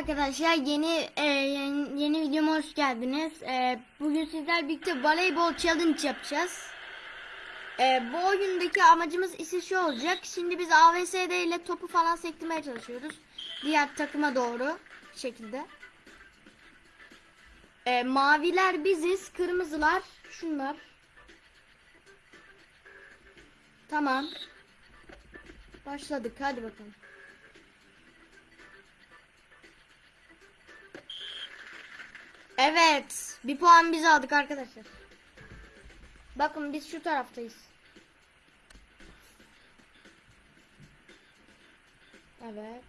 arkadaşlar yeni e, yeni, yeni videoma hoş geldiniz. E, bugün sizler birlikte voleybol challenge yapacağız. E, bu oyundaki amacımız ise şu olacak. Şimdi biz AVSD ile topu falan sektirmeye çalışıyoruz. Diğer takıma doğru şekilde. E, maviler biziz, kırmızılar şunlar. Tamam. Başladık hadi bakalım. Evet. Bir puan biz aldık arkadaşlar. Bakın biz şu taraftayız. Evet.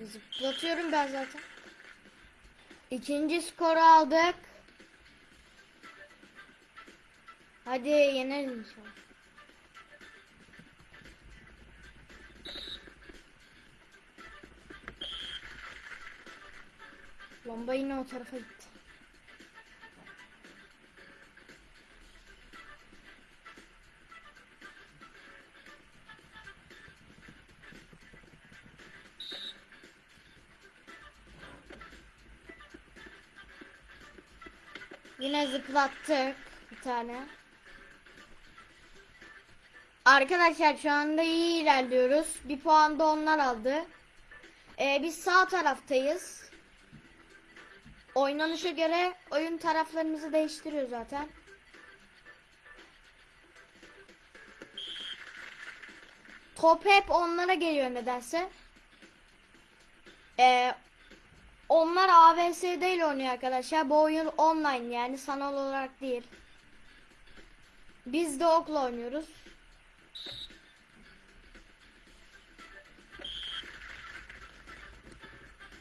Zıplatıyorum ben zaten. İkinci skoru aldık. Hadi yeneriz inşallah. Bomba yine o tarafa gitti. Yine zıplattık bir tane. Arkadaşlar şu anda iyi ilerliyoruz. Bir puan da onlar aldı. Ee, biz sağ taraftayız. Oynanışa göre oyun taraflarımızı değiştiriyor zaten. Top hep onlara geliyor nedense. Ee, onlar AVS değil oynuyor arkadaşlar. Bu oyun online yani sanal olarak değil. Biz de okla oynuyoruz.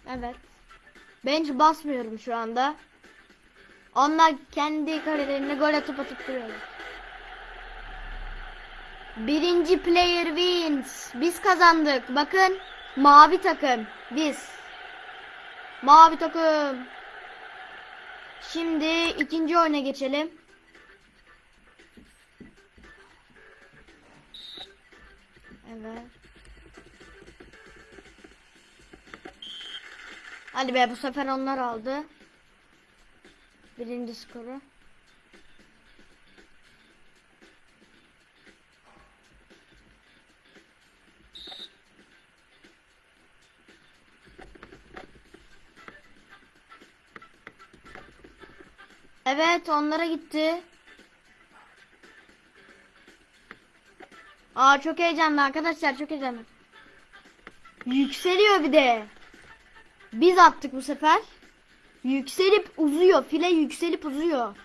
Evet. Ben hiç basmıyorum şu anda. Onlar kendi kalelerine gol atıp atıp duruyorlar. Birinci player wins. Biz kazandık. Bakın mavi takım. Biz. Mavi takım. Şimdi ikinci oyuna geçelim. Evet. Hadi be bu sefer onlar aldı. Birinci skoru. Evet onlara gitti. Aa çok heyecanlı arkadaşlar çok heyecanlı. Yükseliyor bir de. Biz attık bu sefer. Yükselip uzuyor. File yükselip uzuyor.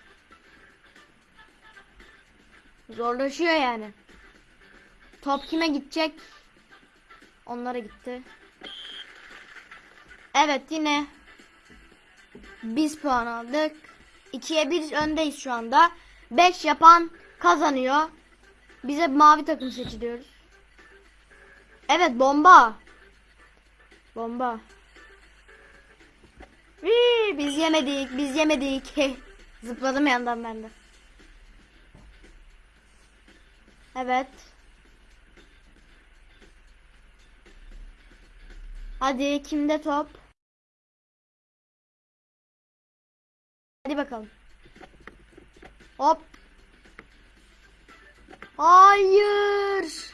Zorlaşıyor yani. Top kime gidecek? Onlara gitti. Evet yine biz puan aldık. 2'ye 1 öndeyiz şu anda. 5 yapan kazanıyor. Bize mavi takım seçiliyoruz. Evet bomba. Bomba. Hii, biz yemedik, biz yemedik. Zıpladım yandan ben de. Evet. Hadi kimde top? Hadi bakalım. Hop. Hayır.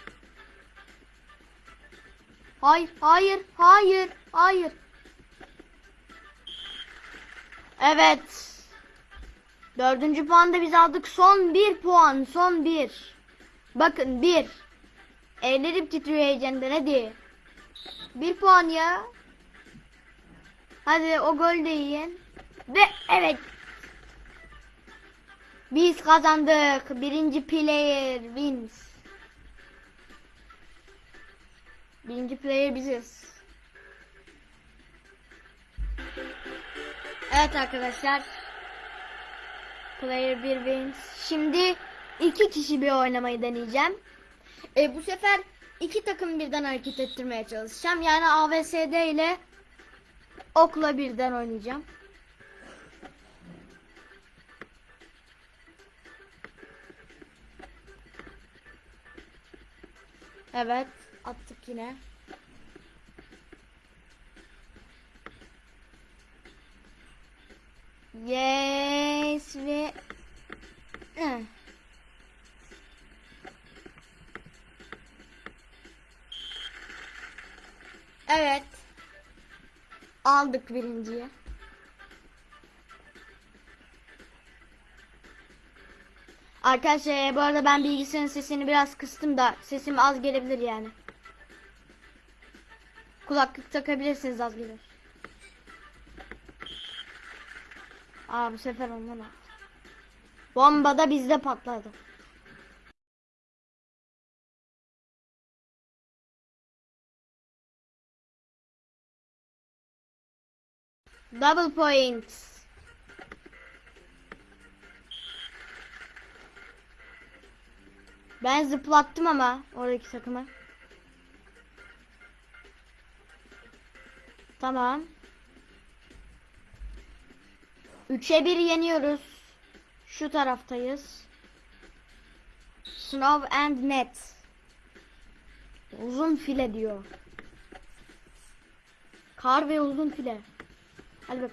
Hayır, hayır, hayır, hayır. Evet. Dördüncü puan da biz aldık. Son bir puan. Son bir. Bakın bir. Ellerim titriyor heyecandan hadi. Bir puan ya. Hadi o gol de yiyin. Ve evet. Biz kazandık. Birinci player wins. Birinci player biziz. Evet arkadaşlar. Player 1 wins. Şimdi iki kişi bir oynamayı deneyeceğim. E, bu sefer iki takım birden hareket ettirmeye çalışacağım. Yani AVSD ile okla birden oynayacağım. Evet. attık yine. Yes ve. Evet. Aldık birinciyi. Arkadaşlar e, bu arada ben bilgisayarın sesini biraz kıstım da sesim az gelebilir yani. Kulaklık takabilirsiniz az gelir. Aa bu sefer ondan aldım. Bomba da bizde patladı. Double points. Ben zıplattım ama oradaki takımı. Tamam. 3'e 1 yeniyoruz. Şu taraftayız. Snow and net. Uzun file diyor. Kar ve uzun file. Hadi bak.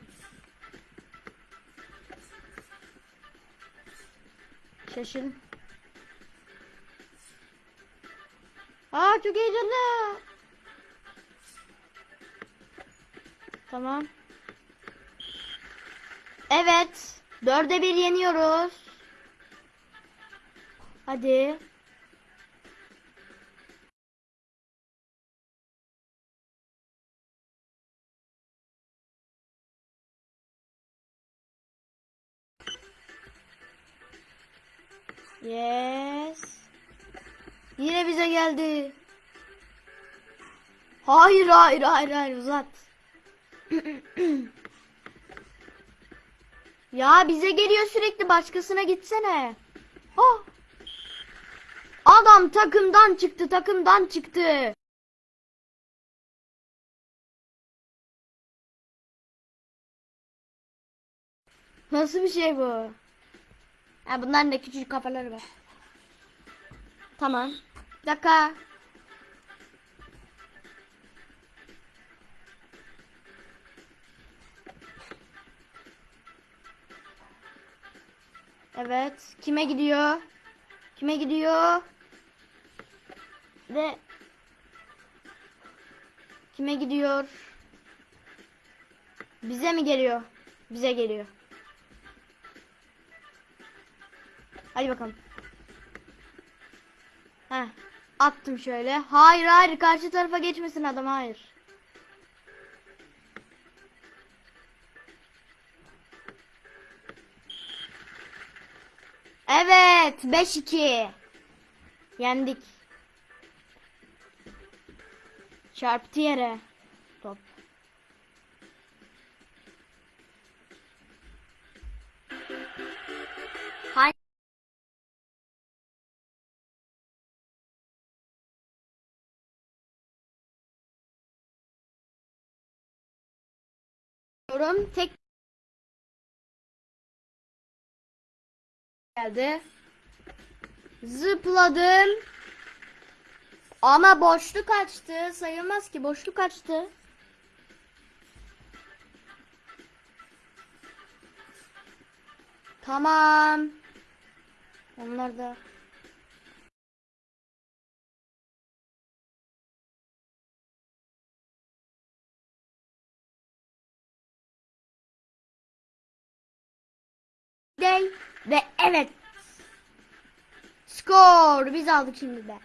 Şaşırın. Aa çok heyecanlı. Tamam. Evet. Dörde bir yeniyoruz. Hadi. Yes. Yine bize geldi. Hayır hayır hayır hayır uzat. ya bize geliyor sürekli başkasına gitsene. Oh. Adam takımdan çıktı takımdan çıktı. Nasıl bir şey bu? Ha, bunların da küçük kafaları var. Tamam. Bir dakika. Evet. Kime gidiyor? Kime gidiyor? Ve kime gidiyor? Bize mi geliyor? Bize geliyor. Hadi bakalım. Heh. Attım şöyle. Hayır hayır karşı tarafa geçmesin adam hayır. Evet 5-2. Yendik. Çarptı yere. Top. Yorum tek geldi. Zıpladım. Ama boşluk açtı. Sayılmaz ki boşluk açtı. Tamam. Onlar da Day ve evet. Skor biz aldık şimdi de.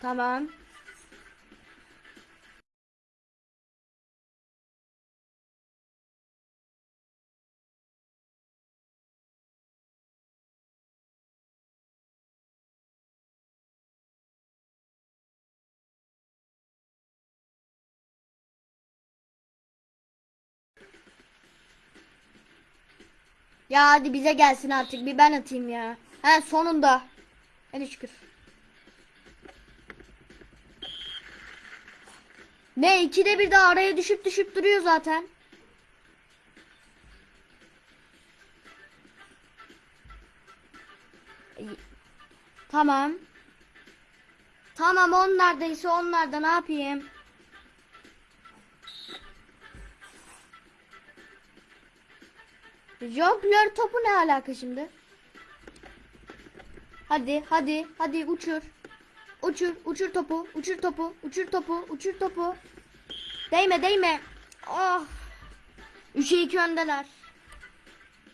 Tamam. Ya hadi bize gelsin artık. Bir ben atayım ya. He sonunda. Hadi şükür. Ne ikide bir de araya düşüp düşüp duruyor zaten. Tamam. Tamam onlardaysa onlarda ne yapayım? Jonglör topu ne alaka şimdi? Hadi hadi hadi uçur. Uçur uçur topu uçur topu uçur topu uçur topu. Değme değme. Oh. 3'e 2 öndeler.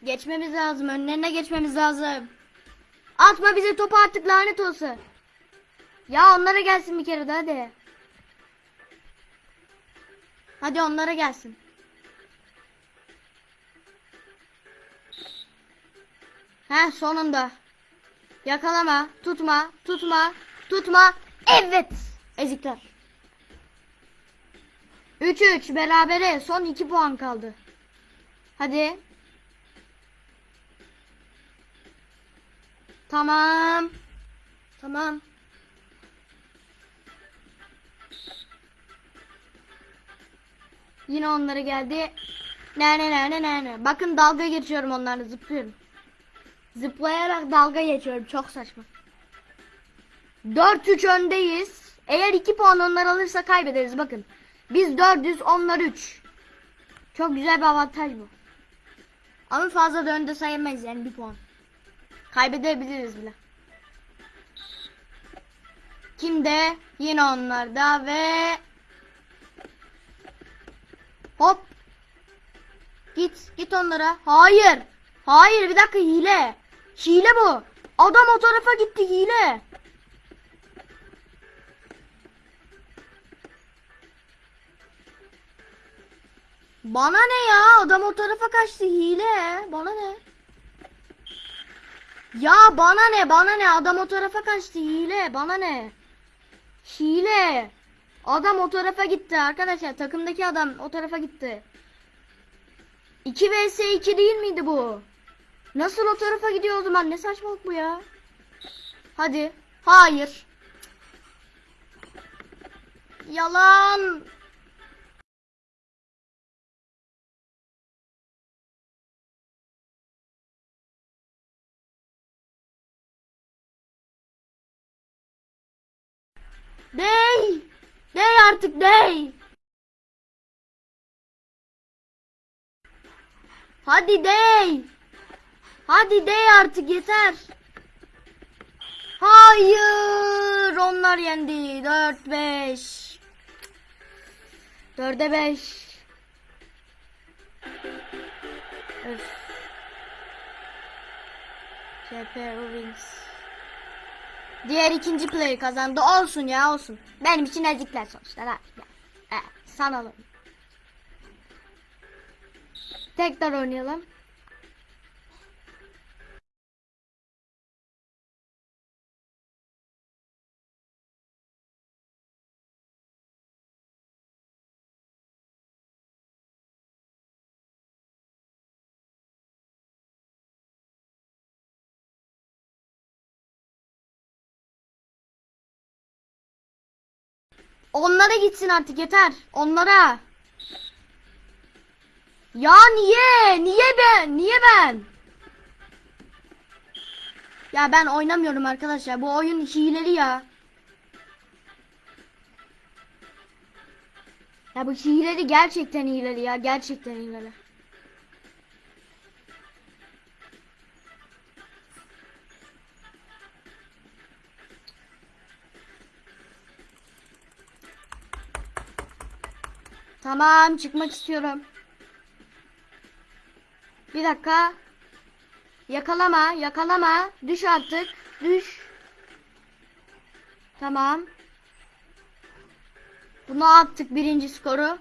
Geçmemiz lazım. Önlerine geçmemiz lazım. Atma bize topu artık lanet olsun. Ya onlara gelsin bir kere de hadi. Hadi onlara gelsin. Heh sonunda. Yakalama, tutma, tutma, tutma. Evet. Ezikler. 3-3 berabere. Son 2 puan kaldı. Hadi. Tamam. Tamam. Yine onlara geldi. Ne ne ne ne ne. Bakın dalga geçiyorum onlarla zıplıyorum. Zıplayarak dalga geçiyorum. Çok saçma. 4-3 öndeyiz. Eğer 2 puan onlar alırsa kaybederiz. Bakın. Biz 400 onlar 3. Çok güzel bir avantaj bu. Ama fazla da önde sayamayız yani 1 puan. Kaybedebiliriz bile. Kimde? Yine onlarda ve hop git git onlara. Hayır. Hayır bir dakika hile. Hile bu. Adam o tarafa gitti hile. Bana ne ya? Adam o tarafa kaçtı hile. Bana ne? Ya bana ne? Bana ne? Adam o tarafa kaçtı hile. Bana ne? Hile. Adam o tarafa gitti arkadaşlar. Takımdaki adam o tarafa gitti. 2 vs 2 değil miydi bu? Nasıl o tarafa gidiyor o zaman? Ne saçmalık bu ya? Hadi. Hayır. Yalan. Dey. Dey artık dey. Hadi dey. Hadi dey artık yeter. Hayır. Onlar yendi. 4-5. 4'e 5. Öf. CP. Diğer ikinci player kazandı. Olsun ya olsun. Benim için ezikler ya. Ha, sanalım. Tekrar oynayalım. Onlara gitsin artık yeter. Onlara. Ya niye? Niye ben? Niye ben? Ya ben oynamıyorum arkadaşlar. Bu oyun hileli ya. Ya bu hileli gerçekten hileli ya. Gerçekten hileli. Tamam çıkmak istiyorum. Bir dakika. Yakalama, yakalama. Düş artık. Düş. Tamam. Bunu attık birinci skoru.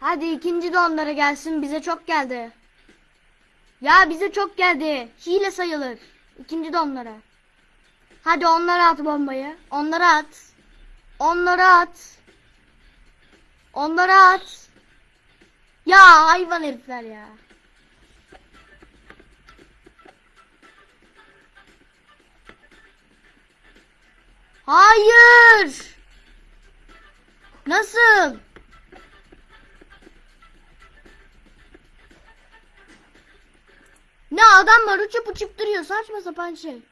Hadi ikinci de gelsin. Bize çok geldi. Ya bize çok geldi. Hile sayılır. İkinci de. Hadi onlara at bombayı. Onlara at. Onlara at. Onlara at. Ya hayvan herifler ya. Hayır. Nasıl? Ne adam var uçup uçup duruyor saçma sapan şey.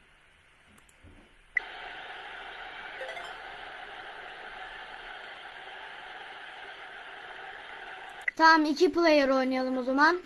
Tamam iki player oynayalım o zaman.